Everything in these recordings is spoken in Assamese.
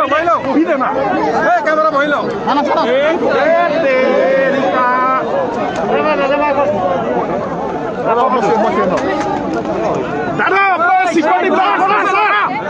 বহি লওক বহি দে না এই কেমেৰা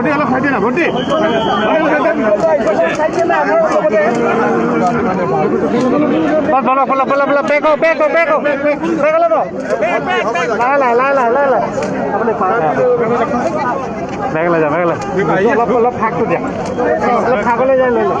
ভণ্টি অলপ চাই দিয়ে না ভণ্টি ফাগলৈ যায় লৈ লওক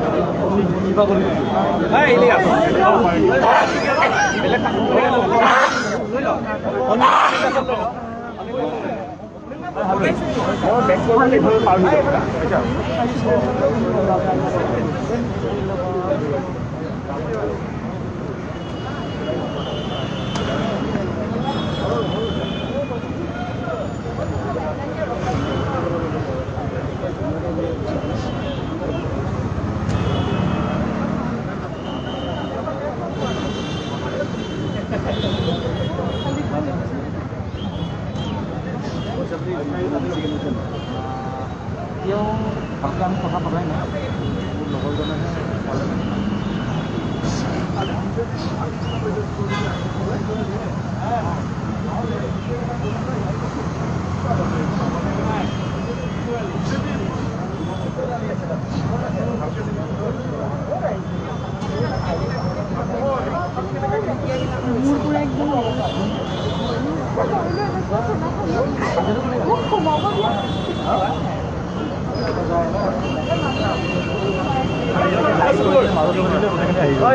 2박을 해주세요 아 일리야 맥주 한입 마음이 좋다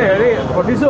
হেৰি ঘটিছো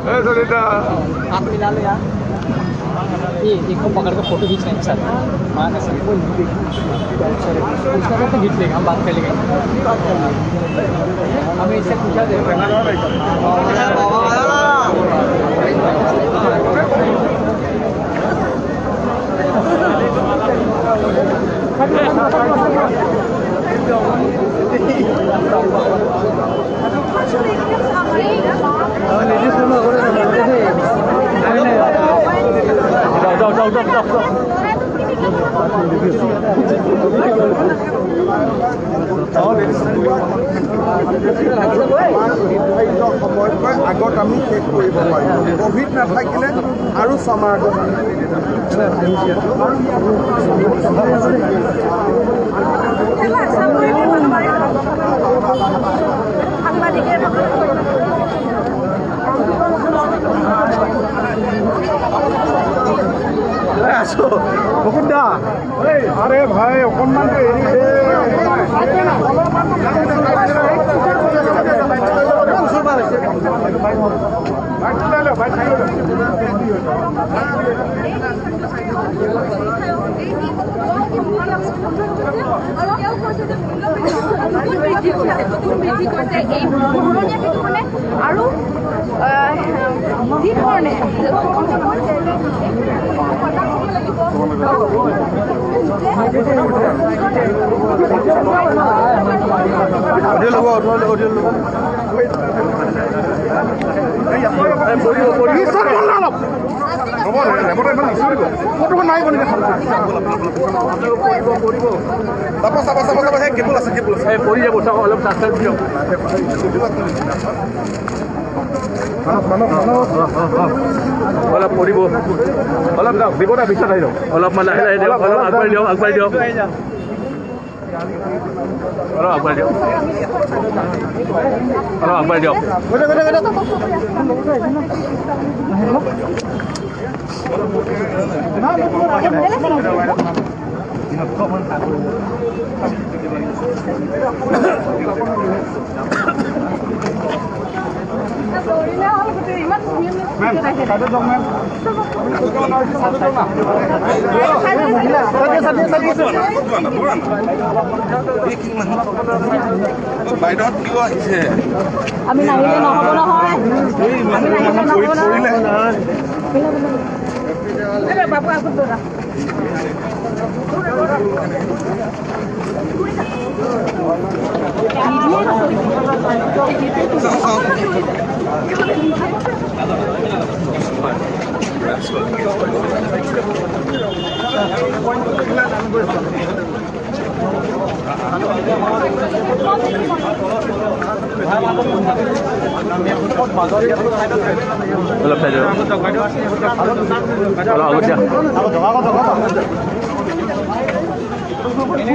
ए सुनीता हाथ मिला लो यार ये एक पकड़ के फ़ोटो खींच रहे हैं सर हाँ ना सर उसका तो खींच लेगा हम बात कर लेंगे हमें इससे पूछा दे जाओ সময়তকৈ আগত আমি শেষ কৰিব পাৰিম কভিড নাথাকিলে আৰু ছমাহ আগত আমি সাংবাদিকের আরে ভাই অকনমান কেউ কৈছে অকণমানটো এৰি দে বাইক চলাই ল বাইক চলাই ল আৰু যি ধৰণে ল'ব নিশ্চয় দিব না অলপ হ'ব লেবতে ইমান নিশ্চয় দিব ফটোখন নাই বনি দেখা চাব চাব চাব চাব সেই কেবুল আছে কেবুল আছে। পৰি যাব চাওক অলপ চাবস্ক্ৰাইব দিয়ক। অলপ পৰিব অলপ যাওক দিব না পিছত আহি যাওক। অলপমান লাহে লাহে দিয়ক অলপ আগবাঢ়ি দিয়ক আগবাঢ়ি দিয়ক। অলপ আগবাঢ়ি দিয়ক। অলপ আগবাঢ়ি দিয়ক। বাইদেউহঁত কিয় আহিছে আমি নাহিলে নহ'ব নহয়। আমি নাহিলে নহ'ব নহয়। Gracias. lập thể được lo luôn chưa? Ini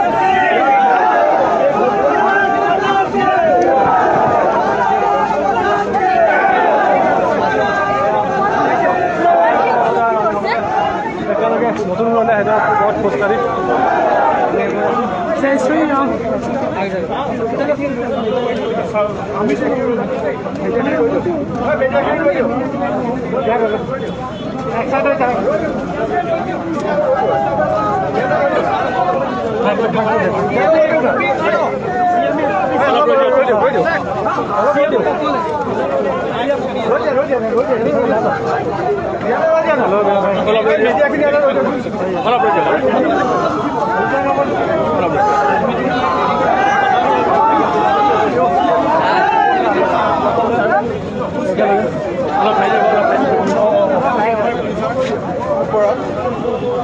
قريب زي شوية يا عم Thank you.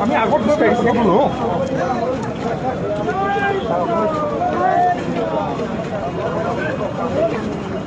আমি আগত গৈ পাৰিছোঁ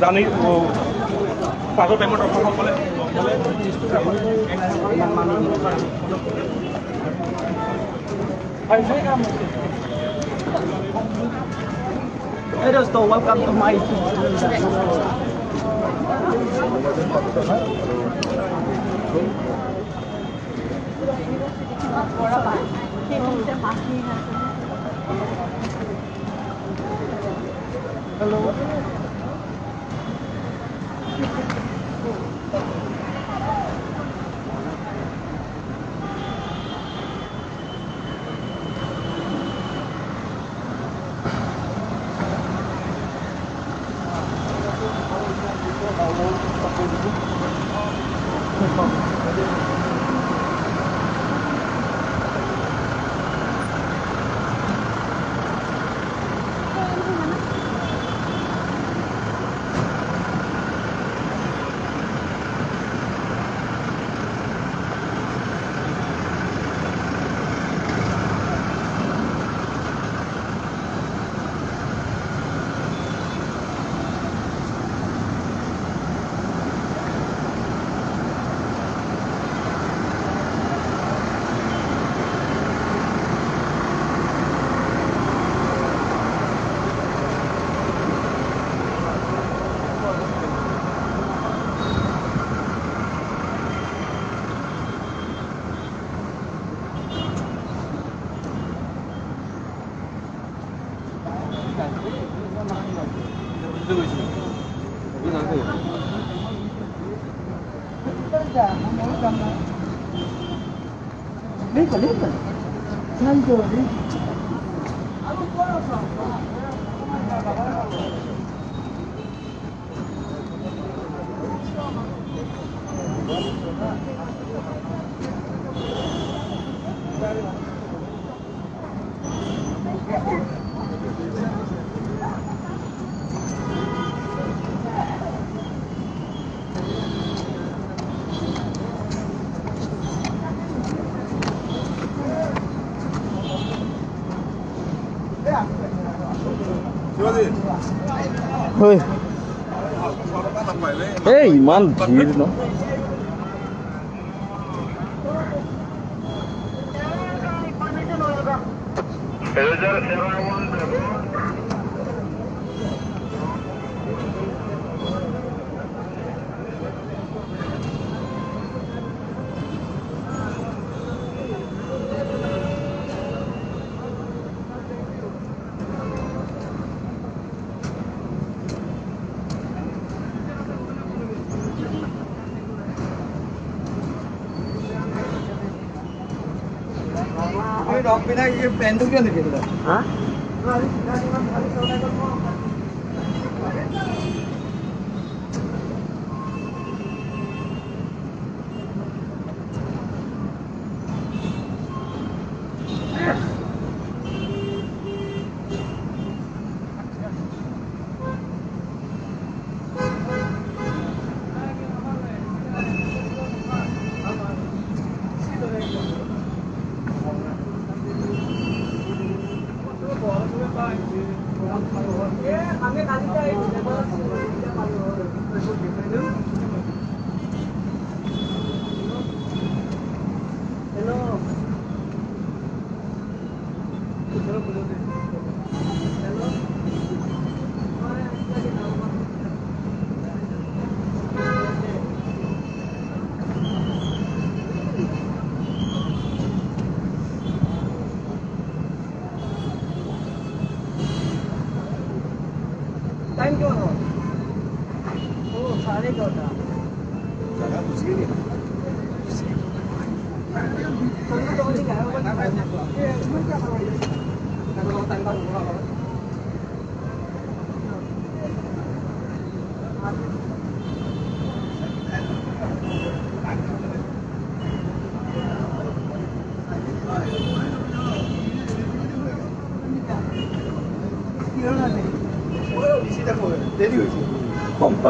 জানি অসমসকলে Hey dosto, welcome to my hello 何後ね。あのコ。এই ইমান ভিৰ ন Hello, Jared. How are you? ये रॉक बिना ये पेंडुल क्या लिखेगा हाँ 예, 밤에 가니까 이제 내가 지금 이제 바로 그래서 지금은 खाने का होता जरा कुछ नहीं तो तो नहीं खाया वो बंद कर क्या करवाइए तो तो टाइम तंग हो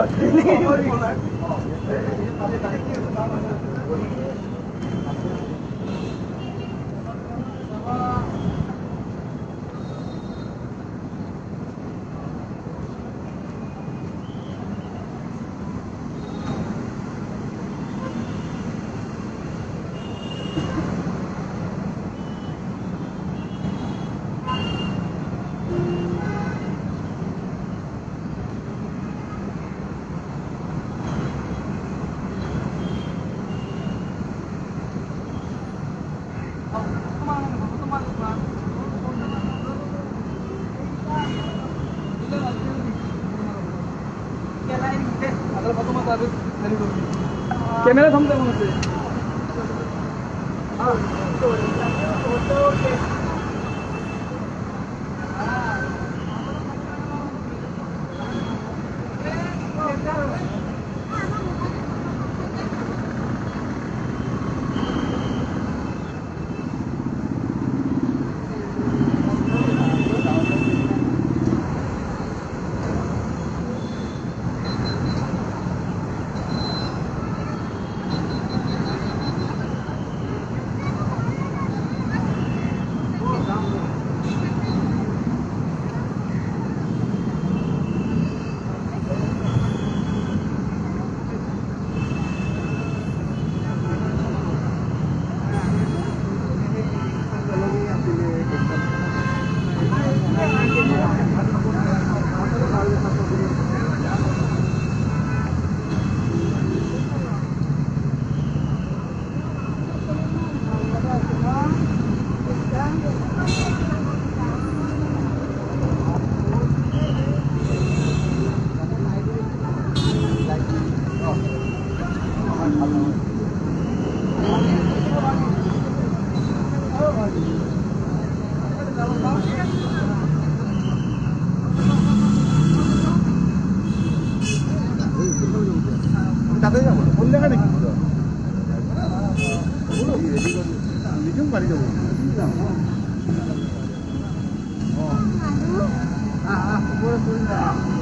Yeah. के मुताबिक सैल्यूट होगी कैमरा थमते होने से? 蹲着啊